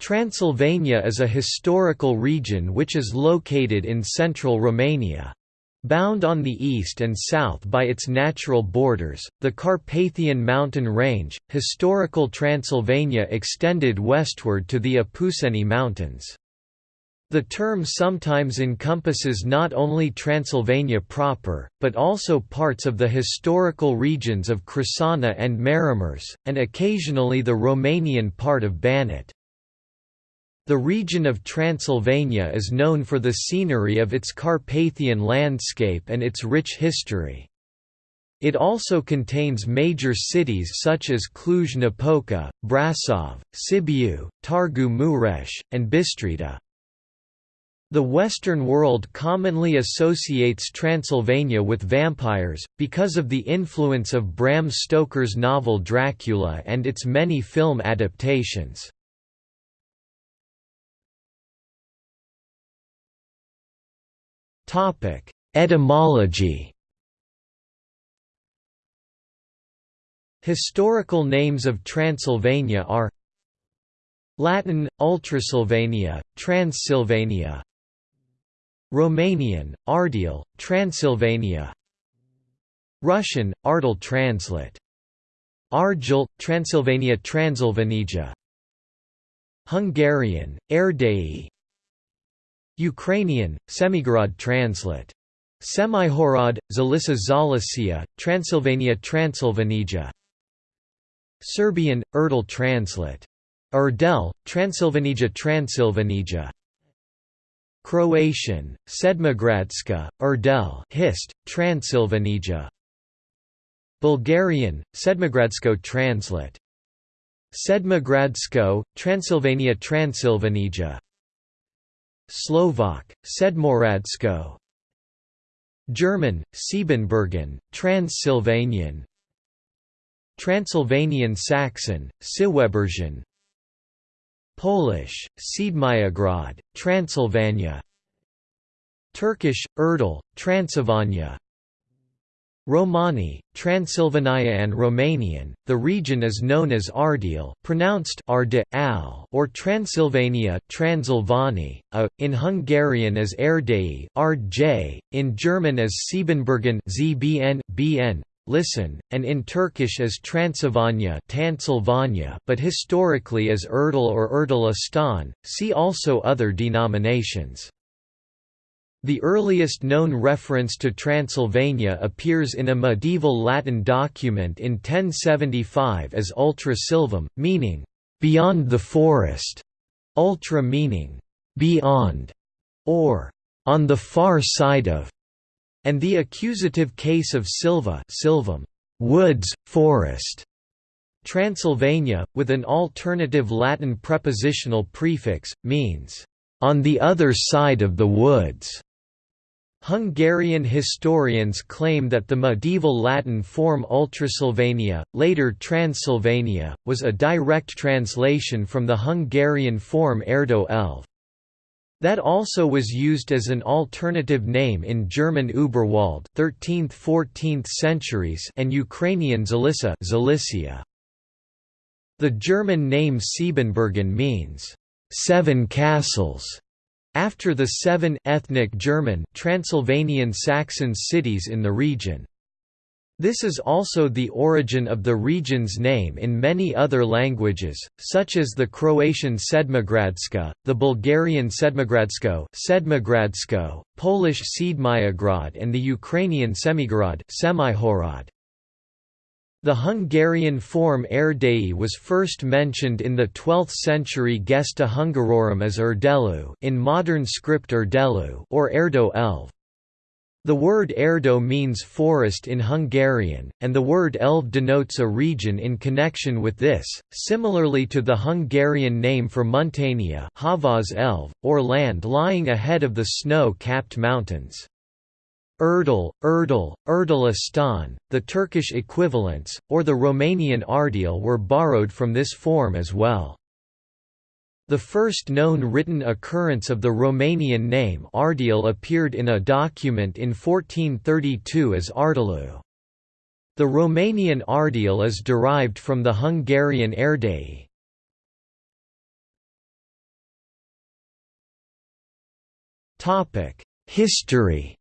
Transylvania is a historical region which is located in central Romania. Bound on the east and south by its natural borders, the Carpathian mountain range, historical Transylvania extended westward to the Apuseni Mountains. The term sometimes encompasses not only Transylvania proper, but also parts of the historical regions of Crișana and Maramureș, and occasionally the Romanian part of Banat. The region of Transylvania is known for the scenery of its Carpathian landscape and its rich history. It also contains major cities such as Cluj-Napoca, Brasov, Sibiu, Targu Mureș, and Bistrita. The Western world commonly associates Transylvania with vampires, because of the influence of Bram Stoker's novel Dracula and its many film adaptations. Etymology. Historical names of Transylvania are Latin, Ultrasylvania, Transylvania. Romanian, Ardeal, Transylvania. Russian, Ardel translate. Argel, Transylvania Transilvanija Hungarian, Erdély Ukrainian, Semigorod translate. Semihorod, Zalisa Zalicia, Transylvania Transylvanija Serbian, Erdel translate. Erdel, Transylvanija Transylvanija Croatian, Sedmogradska, Erdel Hist, Transylvanija Bulgarian, Sedmogradsko translate. Sedmogradsko, Transylvania Transylvanija Slovak, Sedmohradsko. German, Siebenbürgen, Transylvanian. Transylvanian Saxon, Siwebergen Polish, Siedmiograd, Transylvania. Turkish, Erdel, Transylvania Romani, Transylvania and Romanian, the region is known as Ardeal pronounced Arde, Al, or Transylvania Transilvani, a, uh, in Hungarian as Erdély Ardj, in German as Siebenbürgen ZBN, BN, listen, and in Turkish as Transylvania but historically as Erdal or Erdelistan, see also other denominations. The earliest known reference to Transylvania appears in a medieval Latin document in 1075 as ultra silvam, meaning, "...beyond the forest", ultra meaning, "...beyond", or "...on the far side of", and the accusative case of silva silvam, "...woods, forest", Transylvania, with an alternative Latin prepositional prefix, means, "...on the other side of the woods". Hungarian historians claim that the medieval Latin form Ultrasylvania, later Transylvania, was a direct translation from the Hungarian form Erdo Elv. That also was used as an alternative name in German Uberwald 13th–14th centuries and Ukrainian Zalicia. The German name Siebenbürgen means, seven castles", after the seven ethnic German Transylvanian Saxon cities in the region. This is also the origin of the region's name in many other languages, such as the Croatian Sedmogradska, the Bulgarian Sedmogradsko, Sedmogradsko Polish Siedmiograd and the Ukrainian Semigorod. The Hungarian form Erdély was first mentioned in the 12th century Gesta Hungarorum as Erdelu in modern script Erdelu or Erdo Elv. The word Erdo means forest in Hungarian, and the word Elv denotes a region in connection with this, similarly to the Hungarian name for Muntenia Havas Elv, or land lying ahead of the snow-capped mountains. Erdal, Erdal, Erdalistan, the Turkish equivalents, or the Romanian Ardeal were borrowed from this form as well. The first known written occurrence of the Romanian name Ardeal appeared in a document in 1432 as Ardalu. The Romanian Ardeal is derived from the Hungarian Erdély. History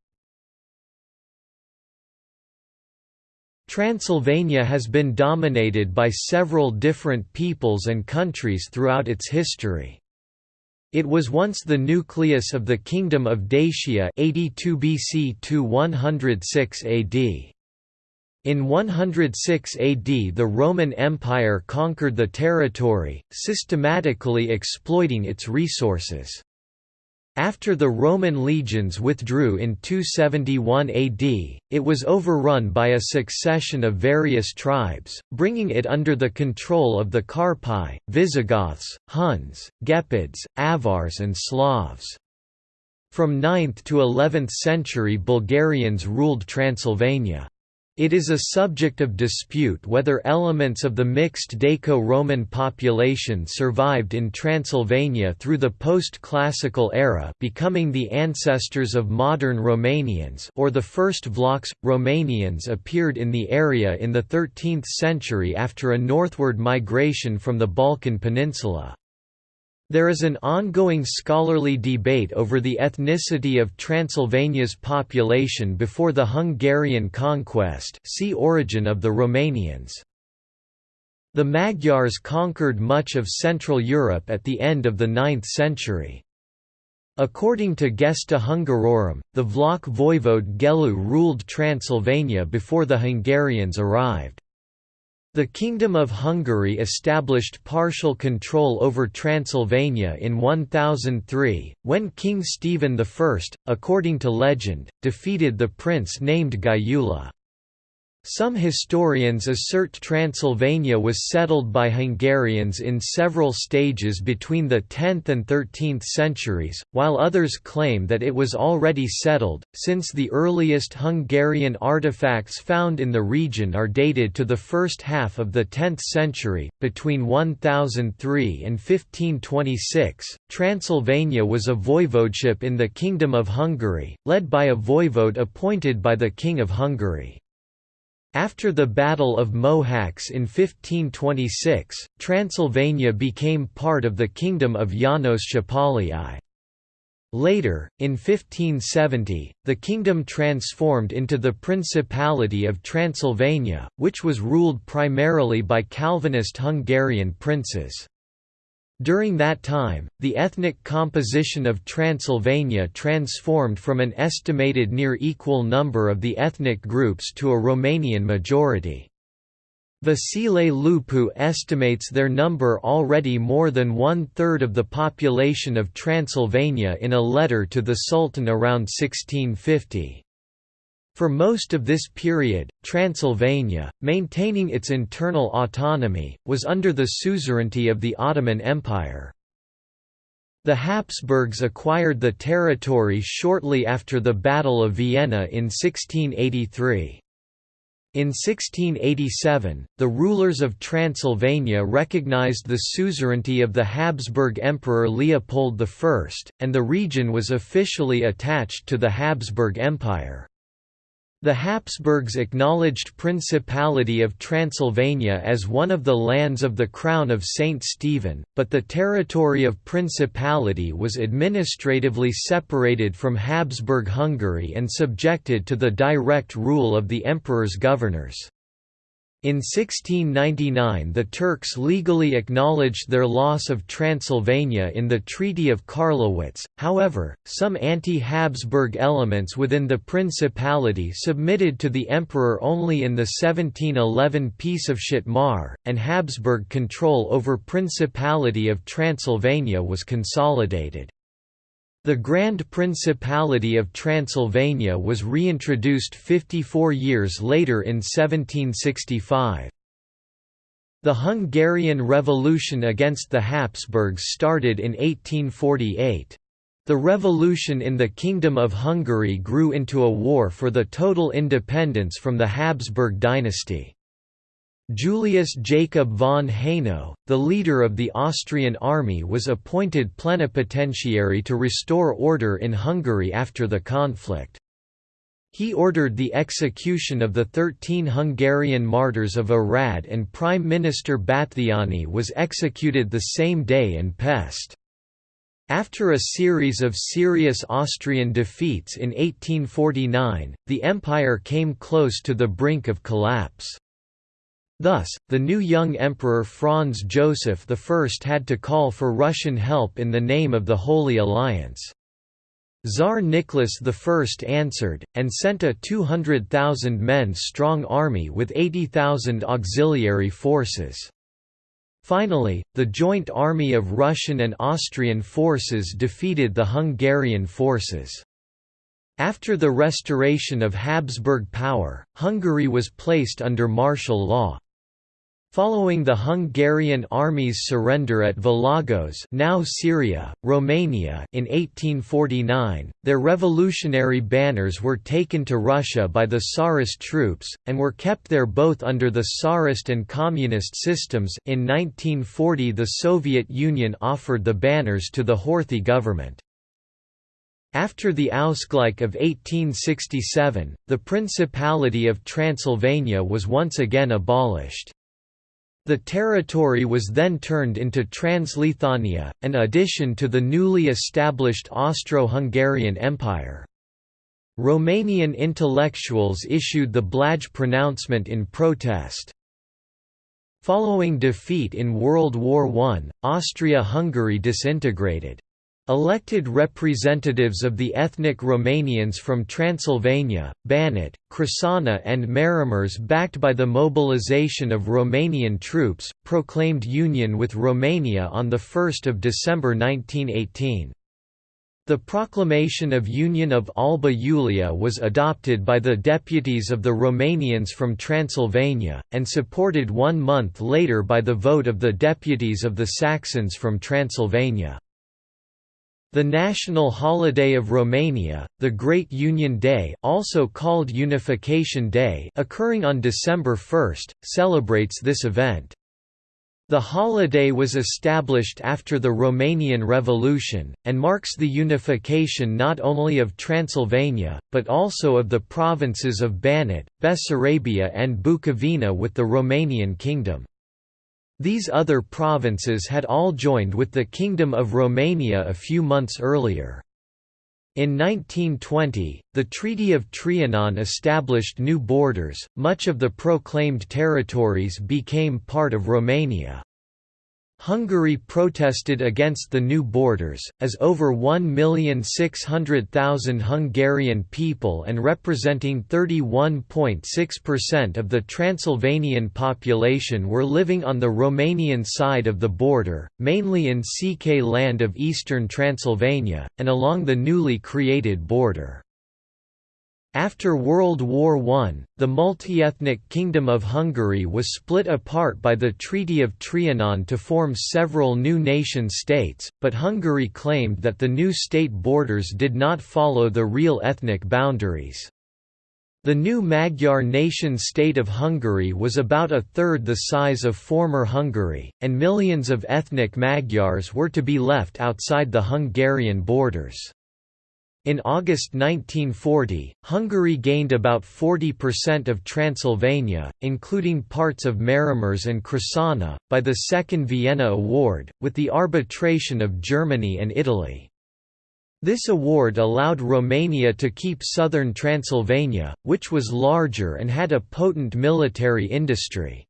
Transylvania has been dominated by several different peoples and countries throughout its history. It was once the nucleus of the Kingdom of Dacia 82 BC to 106 AD. In 106 AD the Roman Empire conquered the territory, systematically exploiting its resources. After the Roman legions withdrew in 271 AD, it was overrun by a succession of various tribes, bringing it under the control of the Carpi, Visigoths, Huns, Gepids, Avars and Slavs. From 9th to 11th century Bulgarians ruled Transylvania. It is a subject of dispute whether elements of the mixed Daco-Roman population survived in Transylvania through the post-classical era becoming the ancestors of modern Romanians or the first Vlachs. Romanians appeared in the area in the 13th century after a northward migration from the Balkan Peninsula. There is an ongoing scholarly debate over the ethnicity of Transylvania's population before the Hungarian conquest see Origin of the Romanians. The Magyars conquered much of Central Europe at the end of the 9th century. According to Gesta Hungarorum, the Vlach voivode Gelu ruled Transylvania before the Hungarians arrived. The Kingdom of Hungary established partial control over Transylvania in 1003, when King Stephen I, according to legend, defeated the prince named Gyula. Some historians assert Transylvania was settled by Hungarians in several stages between the 10th and 13th centuries, while others claim that it was already settled, since the earliest Hungarian artifacts found in the region are dated to the first half of the 10th century. Between 1003 and 1526, Transylvania was a voivodeship in the Kingdom of Hungary, led by a voivode appointed by the King of Hungary. After the Battle of Mohacs in 1526, Transylvania became part of the Kingdom of Janos Szapolyai. Later, in 1570, the kingdom transformed into the Principality of Transylvania, which was ruled primarily by Calvinist Hungarian princes. During that time, the ethnic composition of Transylvania transformed from an estimated near equal number of the ethnic groups to a Romanian majority. Vasile Lupu estimates their number already more than one-third of the population of Transylvania in a letter to the Sultan around 1650. For most of this period, Transylvania, maintaining its internal autonomy, was under the suzerainty of the Ottoman Empire. The Habsburgs acquired the territory shortly after the Battle of Vienna in 1683. In 1687, the rulers of Transylvania recognized the suzerainty of the Habsburg Emperor Leopold I, and the region was officially attached to the Habsburg Empire. The Habsburgs acknowledged Principality of Transylvania as one of the lands of the Crown of Saint Stephen, but the territory of Principality was administratively separated from Habsburg Hungary and subjected to the direct rule of the emperor's governors. In 1699 the Turks legally acknowledged their loss of Transylvania in the Treaty of Karlowitz, however, some anti-Habsburg elements within the Principality submitted to the emperor only in the 1711 Peace of Szatmár, and Habsburg control over Principality of Transylvania was consolidated. The Grand Principality of Transylvania was reintroduced 54 years later in 1765. The Hungarian Revolution against the Habsburgs started in 1848. The revolution in the Kingdom of Hungary grew into a war for the total independence from the Habsburg dynasty. Julius Jacob von Haynau, the leader of the Austrian army was appointed plenipotentiary to restore order in Hungary after the conflict. He ordered the execution of the thirteen Hungarian martyrs of Arad and Prime Minister Batthyány was executed the same day in Pest. After a series of serious Austrian defeats in 1849, the empire came close to the brink of collapse. Thus, the new young emperor Franz Joseph I had to call for Russian help in the name of the Holy Alliance. Tsar Nicholas I answered, and sent a 200,000 men strong army with 80,000 auxiliary forces. Finally, the joint army of Russian and Austrian forces defeated the Hungarian forces. After the restoration of Habsburg power, Hungary was placed under martial law. Following the Hungarian army's surrender at Vilagos now Șiria, Romania in 1849, their revolutionary banners were taken to Russia by the Tsarist troops, and were kept there both under the Tsarist and Communist systems in 1940 the Soviet Union offered the banners to the Horthy government. After the Ausgleich of 1867, the Principality of Transylvania was once again abolished. The territory was then turned into Transleithania, an addition to the newly established Austro-Hungarian Empire. Romanian intellectuals issued the Blaj pronouncement in protest. Following defeat in World War I, Austria-Hungary disintegrated. Elected representatives of the ethnic Romanians from Transylvania, Banat, Crișana and Maramureș backed by the mobilization of Romanian troops, proclaimed union with Romania on 1 December 1918. The proclamation of Union of Alba Iulia was adopted by the deputies of the Romanians from Transylvania, and supported one month later by the vote of the deputies of the Saxons from Transylvania. The national holiday of Romania, the Great Union Day also called Unification Day occurring on December 1, celebrates this event. The holiday was established after the Romanian Revolution, and marks the unification not only of Transylvania, but also of the provinces of Banat, Bessarabia and Bukovina with the Romanian Kingdom. These other provinces had all joined with the Kingdom of Romania a few months earlier. In 1920, the Treaty of Trianon established new borders, much of the proclaimed territories became part of Romania. Hungary protested against the new borders, as over 1,600,000 Hungarian people and representing 31.6% of the Transylvanian population were living on the Romanian side of the border, mainly in Székely land of eastern Transylvania, and along the newly created border. After World War I, the multi-ethnic Kingdom of Hungary was split apart by the Treaty of Trianon to form several new nation-states, but Hungary claimed that the new state borders did not follow the real ethnic boundaries. The new Magyar nation-state of Hungary was about a third the size of former Hungary, and millions of ethnic Magyars were to be left outside the Hungarian borders. In August 1940, Hungary gained about 40% of Transylvania, including parts of Maramureș and Crișana, by the Second Vienna Award, with the arbitration of Germany and Italy. This award allowed Romania to keep southern Transylvania, which was larger and had a potent military industry.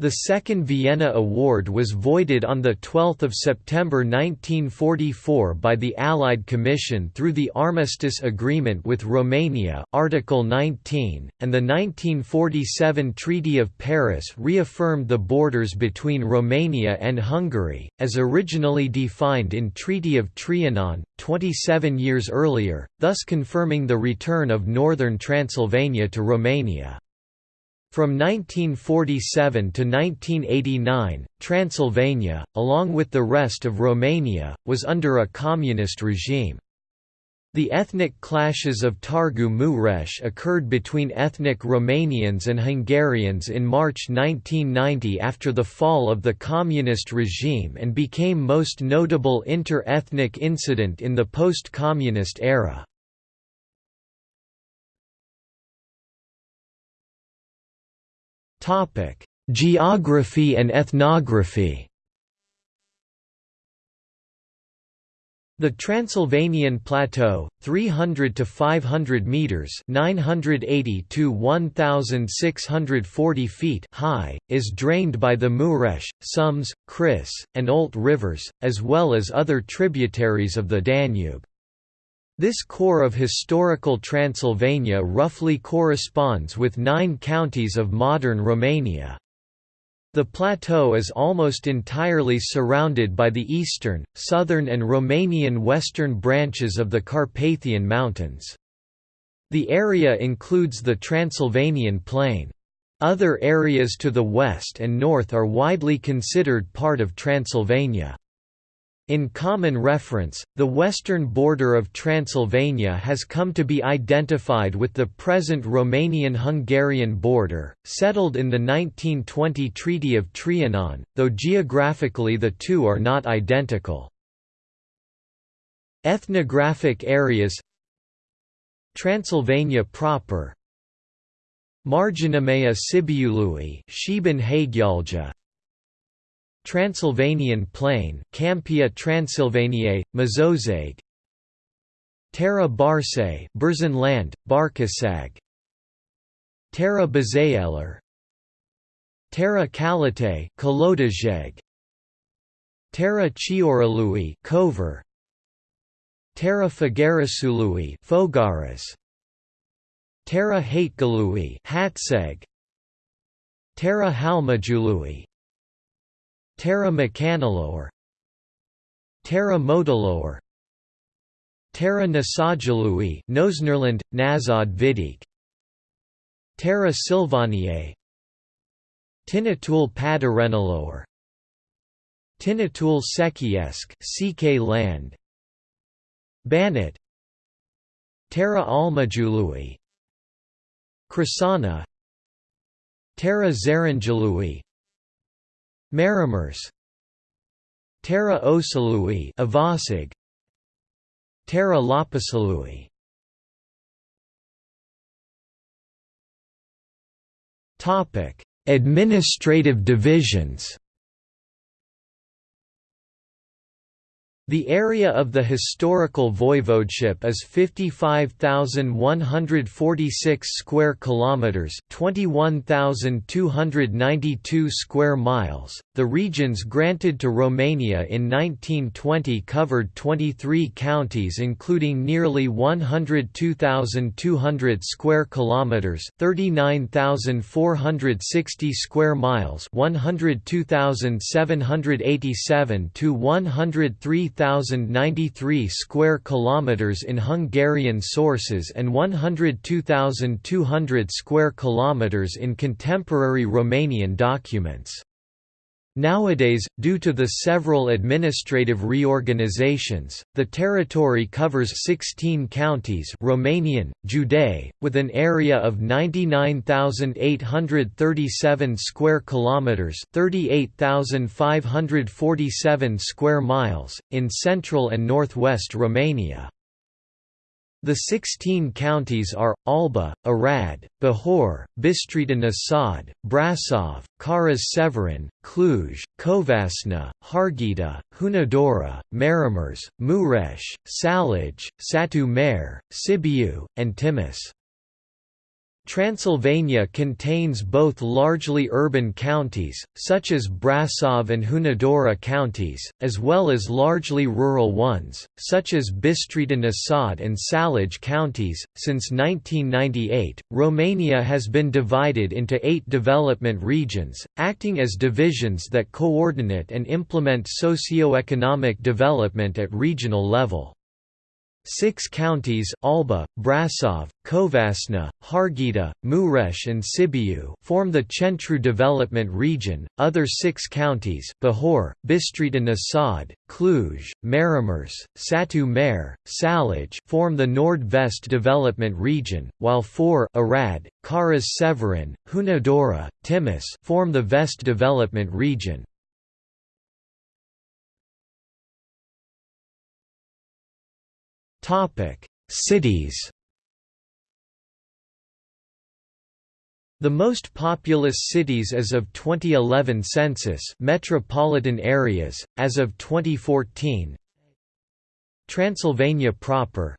The Second Vienna Award was voided on 12 September 1944 by the Allied Commission through the Armistice Agreement with Romania Article 19, and the 1947 Treaty of Paris reaffirmed the borders between Romania and Hungary, as originally defined in Treaty of Trianon, 27 years earlier, thus confirming the return of northern Transylvania to Romania. From 1947 to 1989, Transylvania, along with the rest of Romania, was under a communist regime. The ethnic clashes of Targu Mureș occurred between ethnic Romanians and Hungarians in March 1990 after the fall of the communist regime and became most notable inter-ethnic incident in the post-communist era. Topic: Geography and ethnography. The Transylvanian Plateau, 300 to 500 meters (980 to 1640 feet) high, is drained by the Mureș, Someș, Criș, and Olt rivers, as well as other tributaries of the Danube. This core of historical Transylvania roughly corresponds with nine counties of modern Romania. The plateau is almost entirely surrounded by the eastern, southern and Romanian western branches of the Carpathian Mountains. The area includes the Transylvanian Plain. Other areas to the west and north are widely considered part of Transylvania. In common reference, the western border of Transylvania has come to be identified with the present Romanian-Hungarian border, settled in the 1920 Treaty of Trianon, though geographically the two are not identical. Ethnographic areas Transylvania proper Mărginimea Sibiului Transylvanian Plain Campia Transylvaniae, Mazozag Terra Barse Berzin land, Barcaság Terra Bazaeler Terra Kalite Kolodajeg Terra Chioralui Kover Terra Fagarasului Fogaras Terra Hategalui Hatseg Terra Halmajului Terra Mecanalor Terra Modalor Terra Nasajalui Nosnerland, Nazad Vidik. Terra Silvaniae Tinatul Padarenalor Tinatul Sekiesk CK land. Banat. Terra Almajului. Crișana. Terra Zaranjalui Maramureș. Terra Osalui Avasig. Terra Lapasalui Topic. Administrative divisions The area of the historical voivodeship is 55,146 square kilometers, 21,292 square miles. The regions granted to Romania in 1920 covered 23 counties including nearly 102,200 square kilometers, 39,460 square miles, 102,787 to 103 1,093 square kilometers in Hungarian sources and 102,200 square kilometers in contemporary Romanian documents. Nowadays, due to the several administrative reorganizations, the territory covers 16 counties Romanian, Județ, with an area of 99,837 square kilometers, 38,547 square miles in central and northwest Romania. The 16 counties are, Alba, Arad, Bihor, Bistrița Năsăd, Brasov, Caras-Severin, Cluj, Covasna, Harghita, Hunedoara, Maramureș, Mureș, Salaj, Satu Mare, Sibiu, and Timis. Transylvania contains both largely urban counties, such as Brasov and Hunedoara counties, as well as largely rural ones, such as Bistrița Năsăd and Salaj counties. Since 1998, Romania has been divided into eight development regions, acting as divisions that coordinate and implement socio-economic development at regional level. Six counties Alba, Brasov, Covasna, Harghita, Mureș and Sibiu form the Centru Development Region, other six counties Bihor, Bistrița Năsăd, Cluj, Maramureș, Satu Mare, Salaj form the Nord-Vest Development Region, while four Arad, Caras-Severin, Hunedoara, Timis form the Vest Development Region. Topic: Cities. The most populous cities as of 2011 census metropolitan areas, as of 2014 Transylvania proper.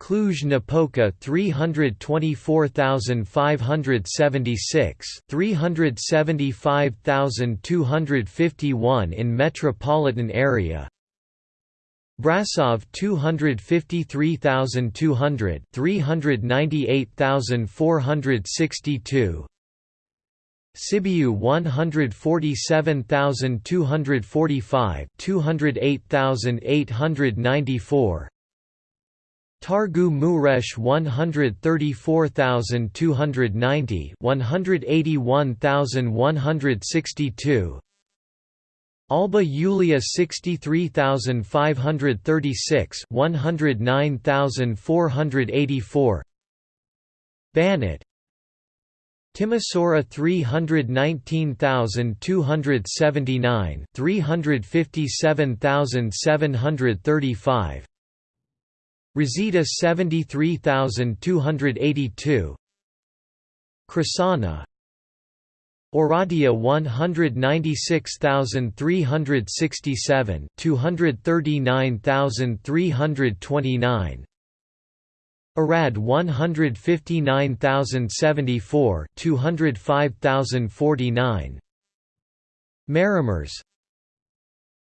Cluj-Napoca 324,576 375,251 in metropolitan area Brasov 253,200 398,462 Sibiu 147,245 208,894 Targu Mureș 134,290 181,162 Alba Iulia 63536 109484 Banat Timisoara 319279 357735 Razida 73282 Crișana Oradea 196367 239329 Arad 159074 205049 Maramureș.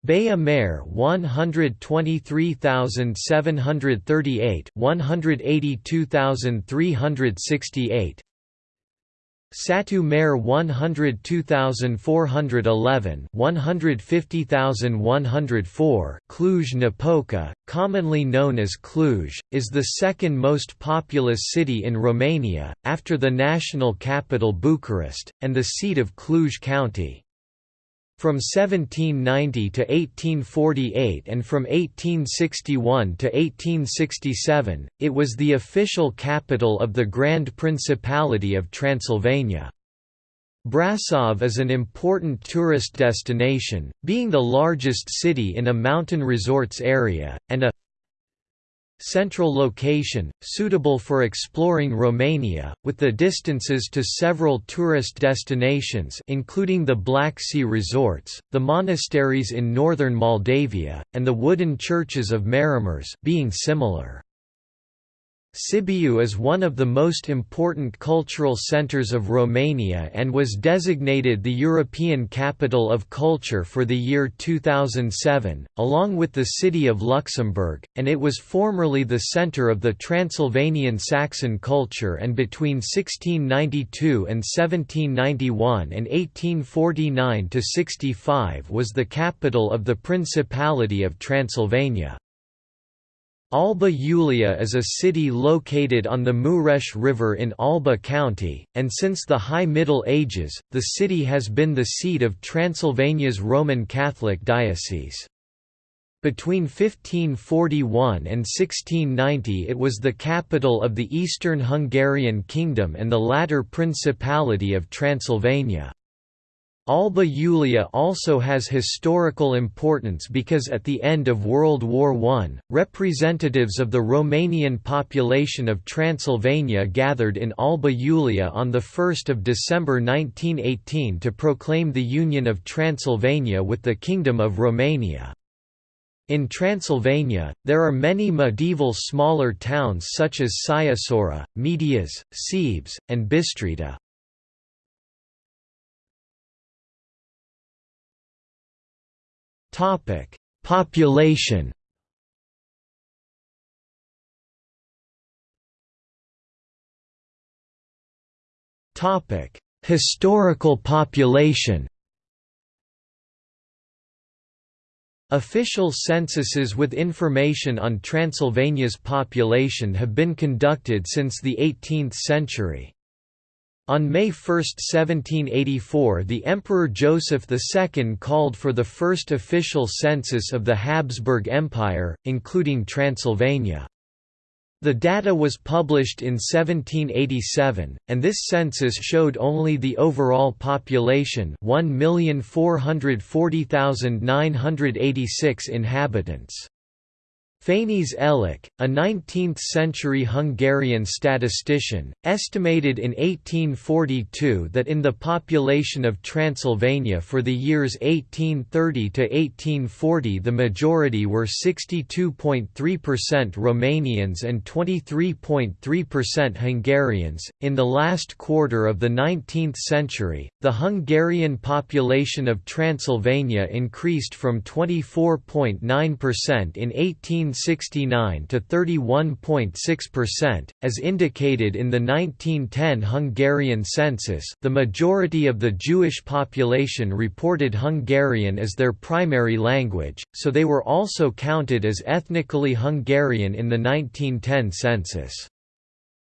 Baia Mare 123738 182368 Satu Mare 102411 150104 Cluj-Napoca, commonly known as Cluj, is the second most populous city in Romania, after the national capital Bucharest, and the seat of Cluj County. From 1790 to 1848 and from 1861 to 1867, it was the official capital of the Grand Principality of Transylvania. Brasov is an important tourist destination, being the largest city in a mountain resorts area, and a central location, suitable for exploring Romania, with the distances to several tourist destinations including the Black Sea resorts, the monasteries in northern Moldavia, and the wooden churches of Maramureș being similar. Sibiu is one of the most important cultural centers of Romania and was designated the European Capital of Culture for the year 2007, along with the city of Luxembourg, and it was formerly the center of the Transylvanian Saxon culture and between 1692 and 1791 and 1849 to 65 was the capital of the Principality of Transylvania. Alba Iulia is a city located on the Mureș River in Alba County, and since the High Middle Ages, the city has been the seat of Transylvania's Roman Catholic Diocese. Between 1541 and 1690 it was the capital of the Eastern Hungarian Kingdom and the latter Principality of Transylvania. Alba Iulia also has historical importance because at the end of World War I, representatives of the Romanian population of Transylvania gathered in Alba Iulia on 1 December 1918 to proclaim the union of Transylvania with the Kingdom of Romania. In Transylvania, there are many medieval smaller towns such as Sighisoara, Medias, Sebes, and Bistrita. Topic: Population. Topic: Historical population. Official censuses with information on Transylvania's population have been conducted since the 18th century. On May 1, 1784 the Emperor Joseph II called for the first official census of the Habsburg Empire, including Transylvania. The data was published in 1787, and this census showed only the overall population 1,440,986 inhabitants. Fenysz Elik, a 19th-century Hungarian statistician, estimated in 1842 that in the population of Transylvania for the years 1830 to 1840 the majority were 62.3% Romanians and 23.3% Hungarians. In the last quarter of the 19th century, the Hungarian population of Transylvania increased from 24.9% in 18 1969 to 31.6%, as indicated in the 1910 Hungarian census. The majority of the Jewish population reported Hungarian as their primary language, so they were also counted as ethnically Hungarian in the 1910 census.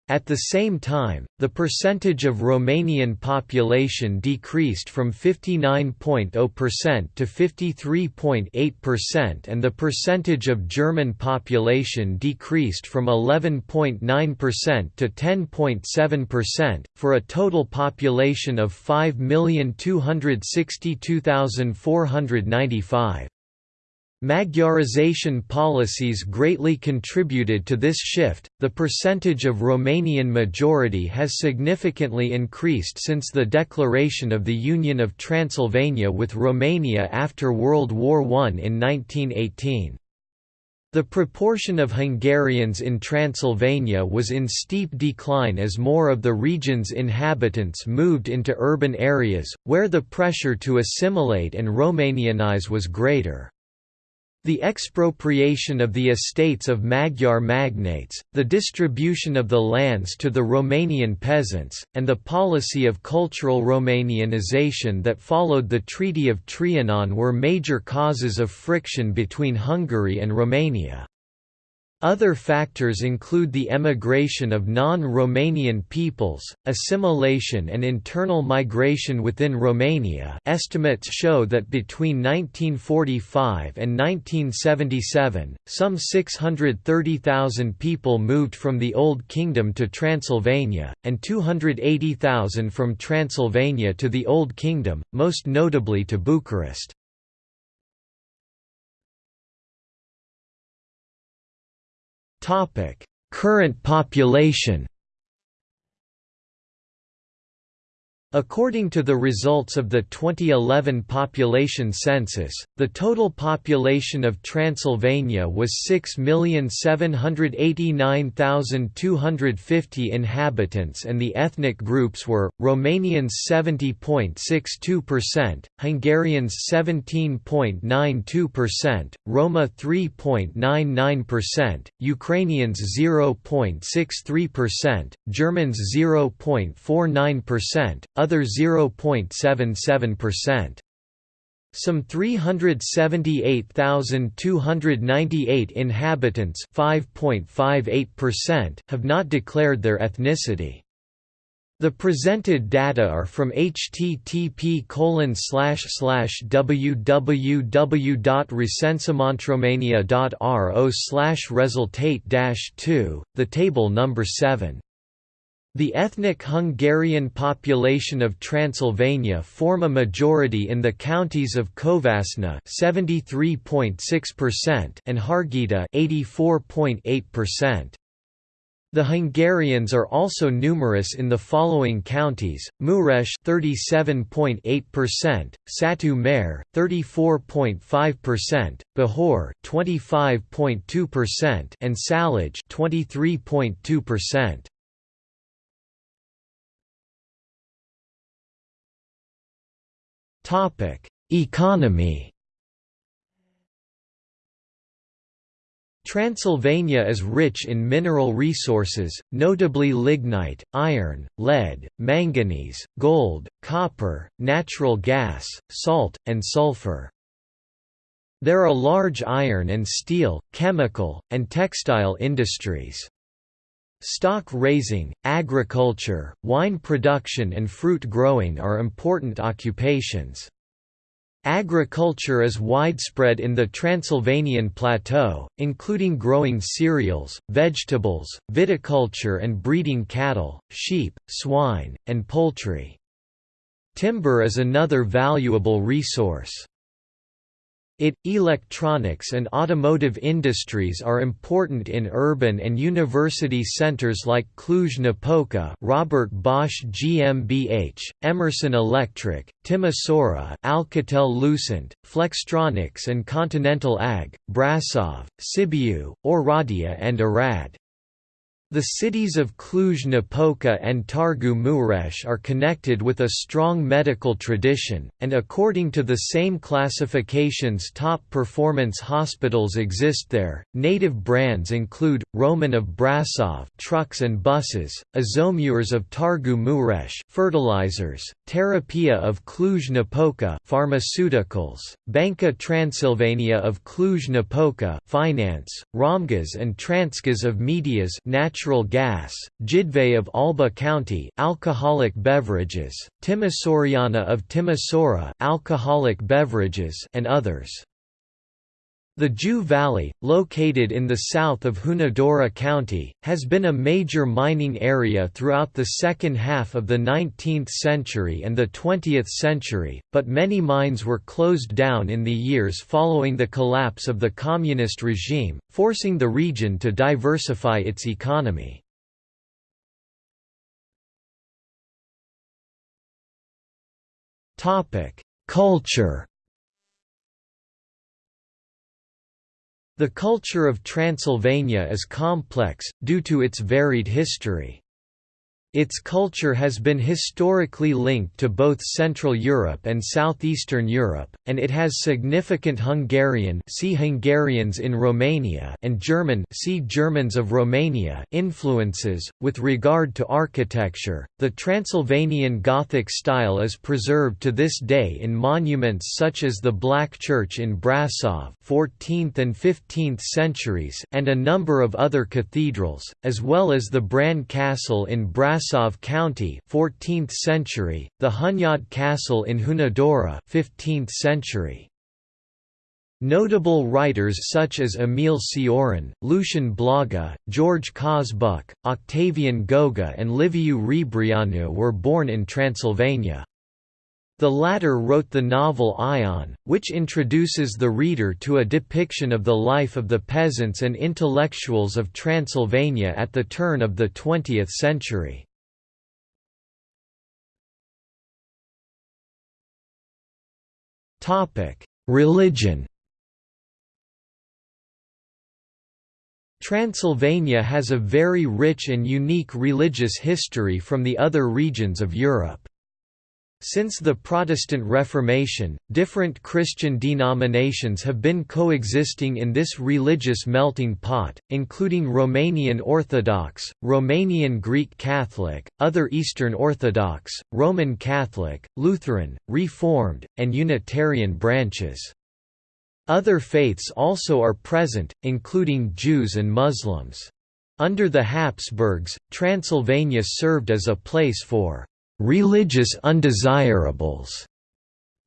At the same time, the percentage of Romanian population decreased from 59.0% to 53.8% and the percentage of German population decreased from 11.9% to 10.7%, for a total population of 5,262,495. Magyarization policies greatly contributed to this shift. The percentage of Romanian majority has significantly increased since the declaration of the Union of Transylvania with Romania after World War I in 1918. The proportion of Hungarians in Transylvania was in steep decline as more of the region's inhabitants moved into urban areas, where the pressure to assimilate and Romanianize was greater. The expropriation of the estates of Magyar magnates, the distribution of the lands to the Romanian peasants, and the policy of cultural Romanianization that followed the Treaty of Trianon were major causes of friction between Hungary and Romania. Other factors include the emigration of non-Romanian peoples, assimilation and internal migration within Romania estimates show that between 1945 and 1977, some 630,000 people moved from the Old Kingdom to Transylvania, and 280,000 from Transylvania to the Old Kingdom, most notably to Bucharest. Current population According to the results of the 2011 population census, the total population of Transylvania was 6,789,250 inhabitants and the ethnic groups were, Romanians 70.62%, Hungarians 17.92%, Roma 3.99%, Ukrainians 0.63%, Germans 0.49%, other 0.77%. Some 378,298 inhabitants have not declared their ethnicity. The presented data are from http www.recensementromania.ro resultate 2, the table number 7. The ethnic Hungarian population of Transylvania form a majority in the counties of Covasna (73.6%) and Harghita (84.8%). The Hungarians are also numerous in the following counties: Mureș (37.8%), Satu Mare (34.5%), Bihor (25.2%), and Sălaj (23.2%). Economy Transylvania is rich in mineral resources, notably lignite, iron, lead, manganese, gold, copper, natural gas, salt, and sulfur. There are large iron and steel, chemical, and textile industries. Stock raising, agriculture, wine production and fruit growing are important occupations. Agriculture is widespread in the Transylvanian plateau, including growing cereals, vegetables, viticulture and breeding cattle, sheep, swine, and poultry. Timber is another valuable resource. It, electronics and automotive industries are important in urban and university centers like Cluj-Napoca Robert Bosch GmbH, Emerson Electric, Timisoara Alcatel-Lucent, Flextronics and Continental AG, Brasov, Sibiu, Oradea and Arad. The cities of Cluj-Napoca and Targu Mureș are connected with a strong medical tradition, and according to the same classifications top performance hospitals exist there. Native brands include Roman of Brasov trucks and buses, Azomures of Targu Mureș fertilizers, Terapia of Cluj-Napoca pharmaceuticals, Banca Transilvania of Cluj-Napoca finance, Romgaz and Transgaz of Medias natural natural gas, Jidvei of Alba County alcoholic beverages, Timișoreana of Timisoara alcoholic beverages and others. The Jiu Valley, located in the south of Hunedoara County, has been a major mining area throughout the second half of the 19th century and the 20th century, but many mines were closed down in the years following the collapse of the communist regime, forcing the region to diversify its economy. Culture The culture of Transylvania is complex, due to its varied history. Its culture has been historically linked to both Central Europe and Southeastern Europe, and it has significant Hungarian see Hungarians in Romania and German see Germans of Romania influences. With regard to architecture, the Transylvanian Gothic style is preserved to this day in monuments such as the Black Church in Brasov 14th and 15th centuries and a number of other cathedrals, as well as the Bran Castle in Brasov Brasov County 14th century, the Hunyad Castle in Hunedoara 15th century. Notable writers such as Emil Cioran, Lucian Blaga, George Coșbuc, Octavian Goga and Liviu Rebreanu were born in Transylvania. The latter wrote the novel Ion, which introduces the reader to a depiction of the life of the peasants and intellectuals of Transylvania at the turn of the 20th century. Religion Transylvania has a very rich and unique religious history from the other regions of Europe. Since the Protestant Reformation, different Christian denominations have been coexisting in this religious melting pot, including Romanian Orthodox, Romanian Greek Catholic, other Eastern Orthodox, Roman Catholic, Lutheran, Reformed, and Unitarian branches. Other faiths also are present, including Jews and Muslims. Under the Habsburgs, Transylvania served as a place for religious undesirables.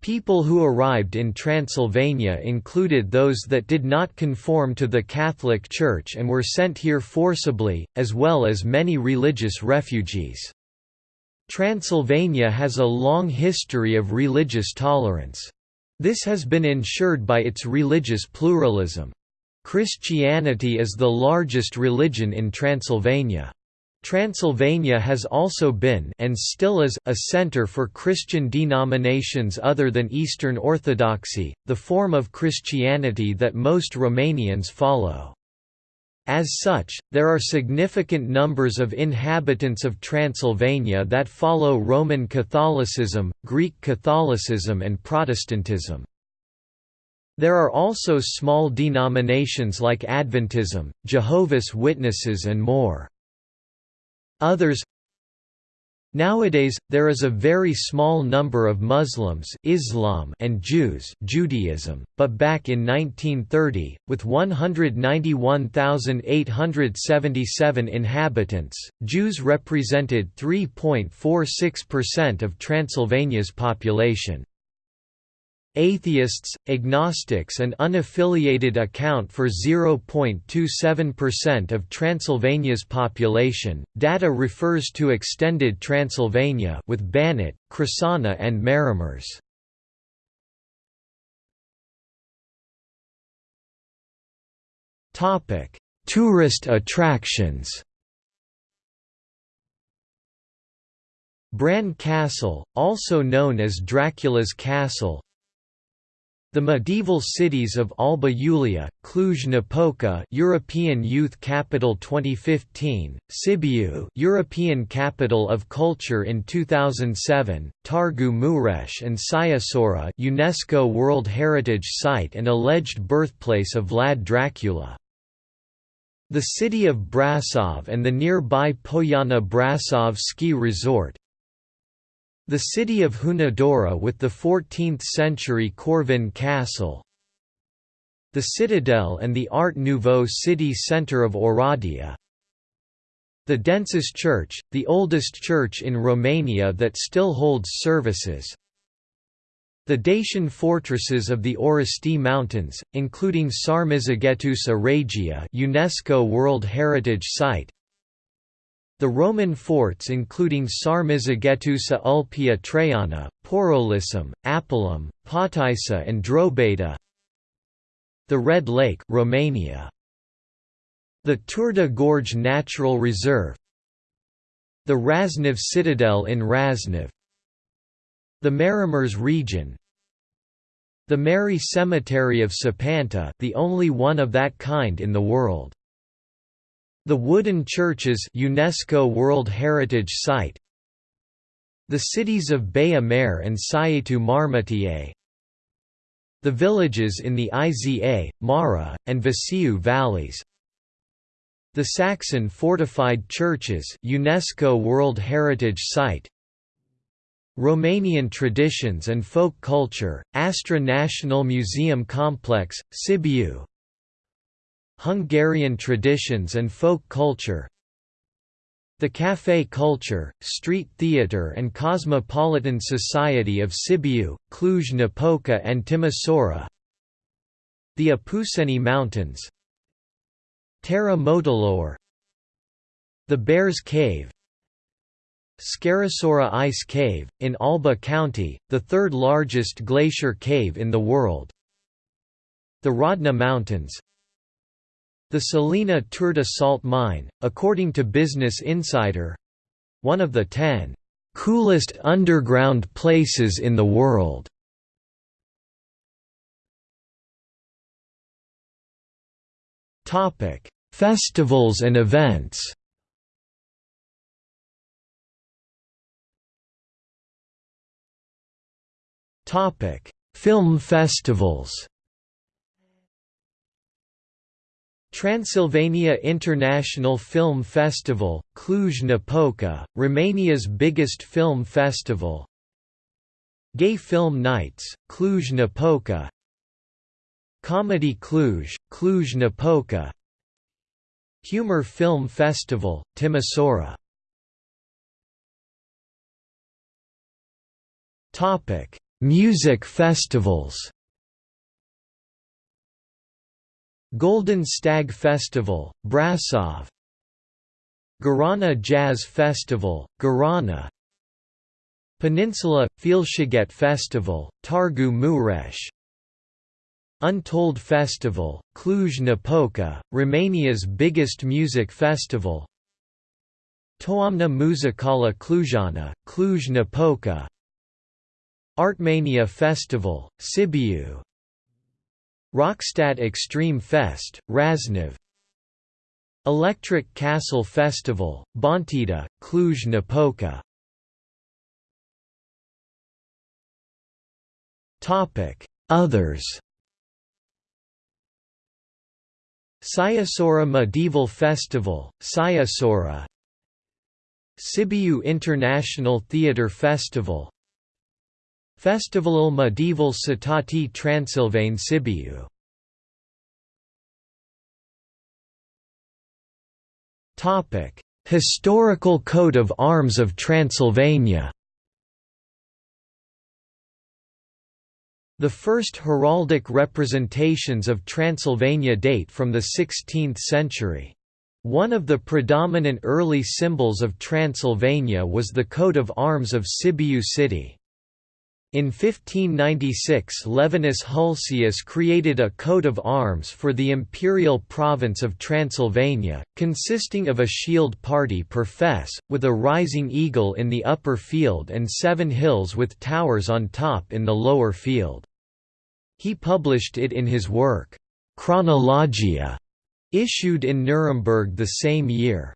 People who arrived in Transylvania included those that did not conform to the Catholic Church and were sent here forcibly, as well as many religious refugees. Transylvania has a long history of religious tolerance. This has been ensured by its religious pluralism. Christianity is the largest religion in Transylvania. Transylvania has also been and still is a center for Christian denominations other than Eastern Orthodoxy, the form of Christianity that most Romanians follow. As such, there are significant numbers of inhabitants of Transylvania that follow Roman Catholicism, Greek Catholicism and Protestantism. There are also small denominations like Adventism, Jehovah's Witnesses and more. Others Nowadays, there is a very small number of Muslims Islam and Jews Judaism, but back in 1930, with 191,877 inhabitants, Jews represented 3.46% of Transylvania's population. Atheists, agnostics and unaffiliated account for 0.27% of Transylvania's population. Data refers to extended Transylvania with Banat, Crișana and Maramureș. Tourist attractions Bran Castle, also known as Dracula's Castle the medieval cities of Alba Iulia, Cluj-Napoca, European Youth Capital 2015, Sibiu, European Capital of Culture in 2007, Targu Mureș and Sighisoara, UNESCO World Heritage Site and alleged birthplace of Vlad Dracula. The city of Brasov and the nearby Poiana Brasov ski resort, the city of Hunedoara with the 14th-century Corvin Castle The Citadel and the Art Nouveau city centre of Oradea The Densuș Church, the oldest church in Romania that still holds services the Dacian fortresses of the Orăștie Mountains, including Sarmizegetusa Regia UNESCO World Heritage Site the Roman forts including Sarmizegetusa Ulpia Traiana, Porolissum, Apulum, Potaissa and Drobeta. The Red Lake Romania. The Turda Gorge Natural Reserve. The Râșnov Citadel in Râșnov The Maramureș region. The Merry Cemetery of Sapanta the only one of that kind in the world the wooden churches UNESCO World Heritage Site The cities of Baia Mare and Sighetu Marmației The villages in the Iza, Mara, and Vaser valleys The Saxon fortified churches UNESCO World Heritage Site Romanian traditions and folk culture, Astra National Museum Complex, Sibiu Hungarian traditions and folk culture The café culture, street theatre and cosmopolitan society of Sibiu, Cluj-Napoca and Timisoara The Apuseni Mountains Țara Moților The Bears Cave Scarisora Ice Cave, in Alba County, the third largest glacier cave in the world The Rodna Mountains the Salina Turda salt mine, according to Business Insider one of the ten coolest underground places in the world. Festivals and events. Film festivals. Transylvania International Film Festival, Cluj-Napoca, Romania's biggest film festival. Gay Film Nights, Cluj-Napoca Comedy Cluj, Cluj-Napoca Humor Film Festival, Timisoara. Music festivals Golden Stag Festival, Brasov. Gărâna Jazz Festival, Gărâna Peninsula – Felsziget Festival, Targu Mureș. Untold Festival, Cluj-Napoca, Romania's biggest music festival. Toamna Muzicală Clujana, Cluj-Napoca Artmania Festival, Sibiu Rockstadt Extreme Fest, Râșnov Electric Castle Festival, Bonțida, Cluj-Napoca Others Sighisoara Medieval Festival, Sighisoara Sibiu International Theatre Festival Festivalul Medieval Citati Transilvane Sibiu Historical coat of arms of Transylvania The first heraldic representations of Transylvania date from the 16th century. One of the predominant early symbols of Transylvania was the coat of arms of Sibiu city. In 1596 Levinus Hulsius created a coat of arms for the imperial province of Transylvania, consisting of a shield party per fess, with a rising eagle in the upper field and seven hills with towers on top in the lower field. He published it in his work, Chronologia, issued in Nuremberg the same year.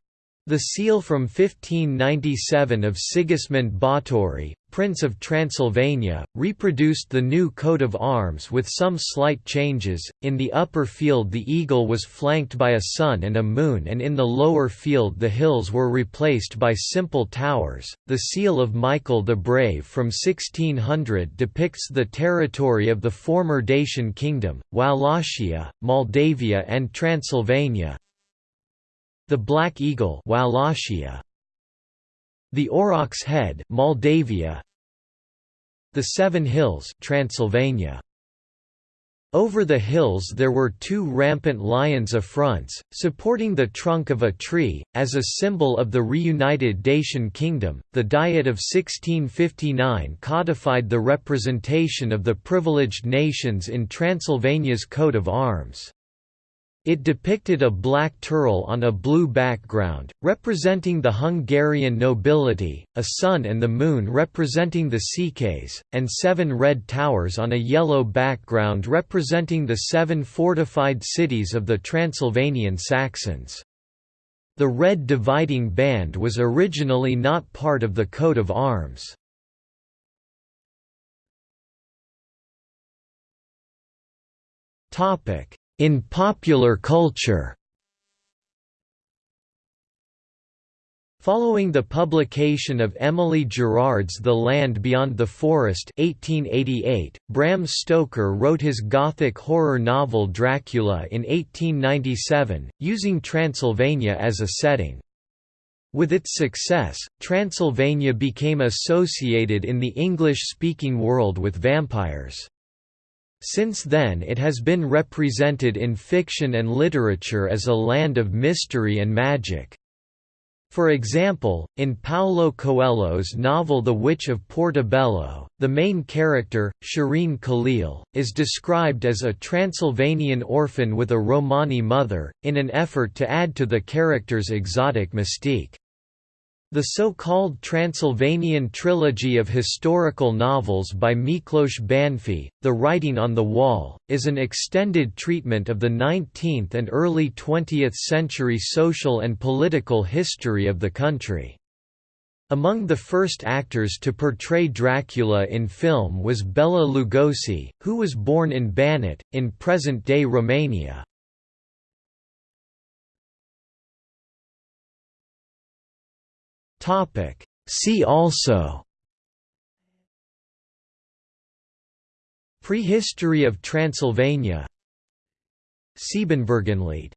The seal from 1597 of Sigismund Báthory, Prince of Transylvania, reproduced the new coat of arms with some slight changes. In the upper field, the eagle was flanked by a sun and a moon, and in the lower field, the hills were replaced by simple towers. The seal of Michael the Brave from 1600 depicts the territory of the former Dacian kingdom, Wallachia, Moldavia, and Transylvania. The Black Eagle, Wallachia. The Aurochs Head, Moldavia. The Seven Hills Transylvania. Over the hills there were two rampant lions affronts, supporting the trunk of a tree, as a symbol of the reunited Dacian kingdom. The Diet of 1659 codified the representation of the privileged nations in Transylvania's coat of arms. It depicted a black turul on a blue background, representing the Hungarian nobility, a sun and the moon representing the Székely, and seven red towers on a yellow background representing the seven fortified cities of the Transylvanian Saxons. The red dividing band was originally not part of the coat of arms. Topic in popular culture Following the publication of Emily Gerard's The Land Beyond the Forest 1888, Bram Stoker wrote his Gothic horror novel Dracula in 1897, using Transylvania as a setting. With its success, Transylvania became associated in the English-speaking world with vampires. Since then it has been represented in fiction and literature as a land of mystery and magic. For example, in Paulo Coelho's novel The Witch of Portobello, the main character, Sherine Khalil, is described as a Transylvanian orphan with a Romani mother, in an effort to add to the character's exotic mystique. The so-called Transylvanian trilogy of historical novels by Miklós Bánffy, The Writing on the Wall, is an extended treatment of the 19th and early 20th century social and political history of the country. Among the first actors to portray Dracula in film was Bela Lugosi, who was born in Banat, in present-day Romania. Topic. See also. Prehistory of Transylvania. Siebenbürgenlied